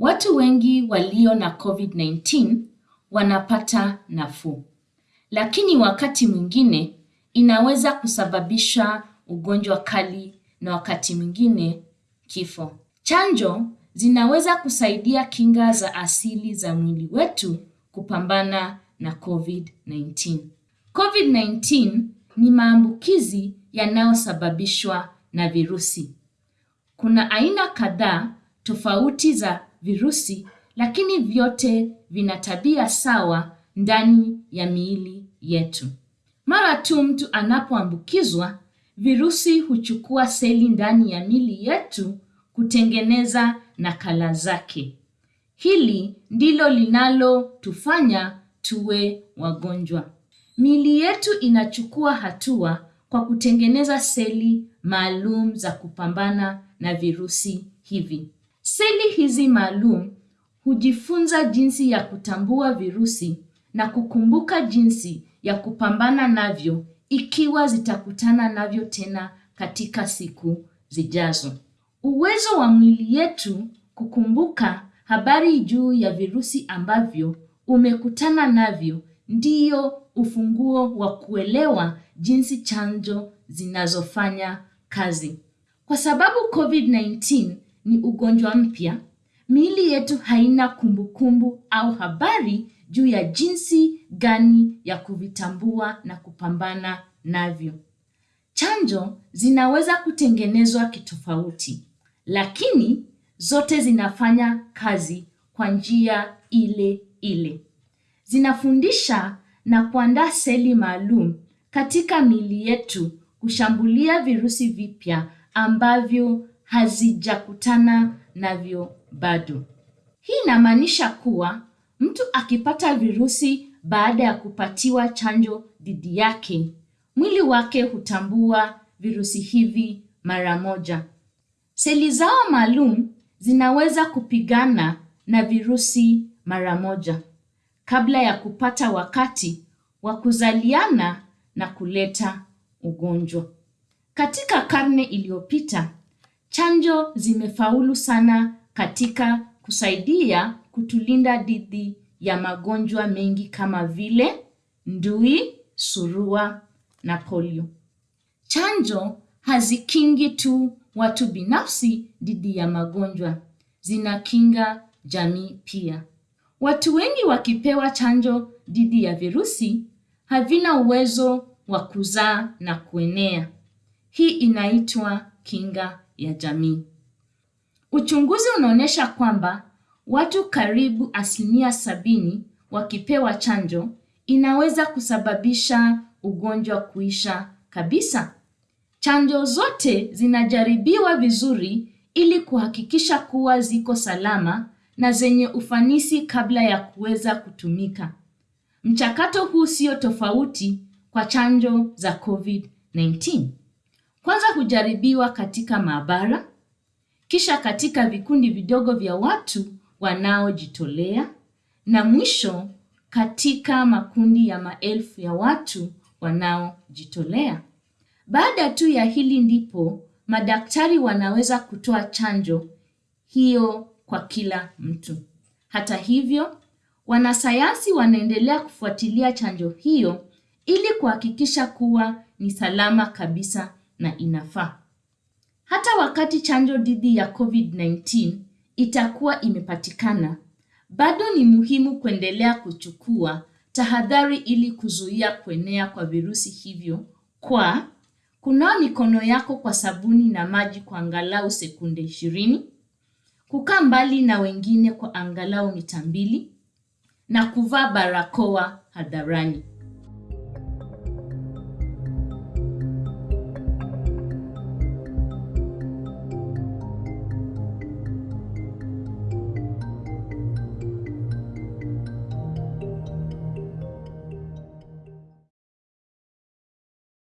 Watu wengi walio na COVID-19 wanapata nafuu, lakini wakati mwingine inaweza kusababisha ugonjwa kali na wakati mwingine kifo. Chanjo zinaweza kusaidia kinga za asili za mwili wetu kupambana na COVID-19. COVID-19 ni maambukizi yanayosababishwa na virusi. Kuna aina kadhaa tofauti za virusi lakini vyote vina tabia sawa ndani ya miili yetu. Mara tu mtu anapoambukizwa, virusi huchukua seli ndani ya miili yetu kutengeneza nakala zake. Hili ndilo linalotufanya tuwe wagonjwa. Miili yetu inachukua hatua kwa kutengeneza seli maalum za kupambana na virusi hivi. Seli hizi maalum hujifunza jinsi ya kutambua virusi na kukumbuka jinsi ya kupambana navyo ikiwa zitakutana navyo tena katika siku zijazo. Uwezo wa mwili yetu kukumbuka habari juu ya virusi ambavyo umekutana navyo ndiyo ufunguo wa kuelewa jinsi chanjo zinazofanya kazi. Kwa sababu COVID-19 ni ugonjwa mpya, miili yetu haina kumbukumbu -kumbu au habari juu ya jinsi gani ya kuvitambua na kupambana navyo. Chanjo zinaweza kutengenezwa kitofauti, lakini zote zinafanya kazi kwa njia ile ile. Zinafundisha na kuandaa seli maalum katika miili yetu kushambulia virusi vipya ambavyo hazijakutana navyo bado. Hii inamaanisha kuwa mtu akipata virusi baada ya kupatiwa chanjo dhidi yake, mwili wake hutambua virusi hivi mara moja. Seli zao maalum zinaweza kupigana na virusi mara moja kabla ya kupata wakati wa kuzaliana na kuleta ugonjwa. Katika karne iliyopita, chanjo zimefaulu sana katika kusaidia kutulinda dhidi ya magonjwa mengi kama vile ndui, surua na polio. Chanjo hazikingi tu watu binafsi dhidi ya magonjwa, zinakinga jamii pia. Watu wengi wakipewa chanjo dhidi ya virusi havina uwezo wa kuzaa na kuenea. Hii inaitwa kinga ya jamii. Uchunguzi unaonyesha kwamba watu karibu asilimia sabini wakipewa chanjo inaweza kusababisha ugonjwa kuisha kabisa. Chanjo zote zinajaribiwa vizuri ili kuhakikisha kuwa ziko salama na zenye ufanisi kabla ya kuweza kutumika. Mchakato huu sio tofauti kwa chanjo za COVID-19. Kwanza hujaribiwa katika maabara, kisha katika vikundi vidogo vya watu wanaojitolea na mwisho katika makundi ya maelfu ya watu wanaojitolea. Baada tu ya hili ndipo madaktari wanaweza kutoa chanjo hiyo kwa kila mtu. Hata hivyo, wanasayansi wanaendelea kufuatilia chanjo hiyo ili kuhakikisha kuwa ni salama kabisa na inafaa. Hata wakati chanjo dhidi ya COVID-19 itakuwa imepatikana, bado ni muhimu kuendelea kuchukua tahadhari ili kuzuia kuenea kwa virusi hivyo kwa kunawa mikono yako kwa sabuni na maji kwa angalau sekunde ishirini, kukaa mbali na wengine kwa angalau mita mbili na kuvaa barakoa hadharani.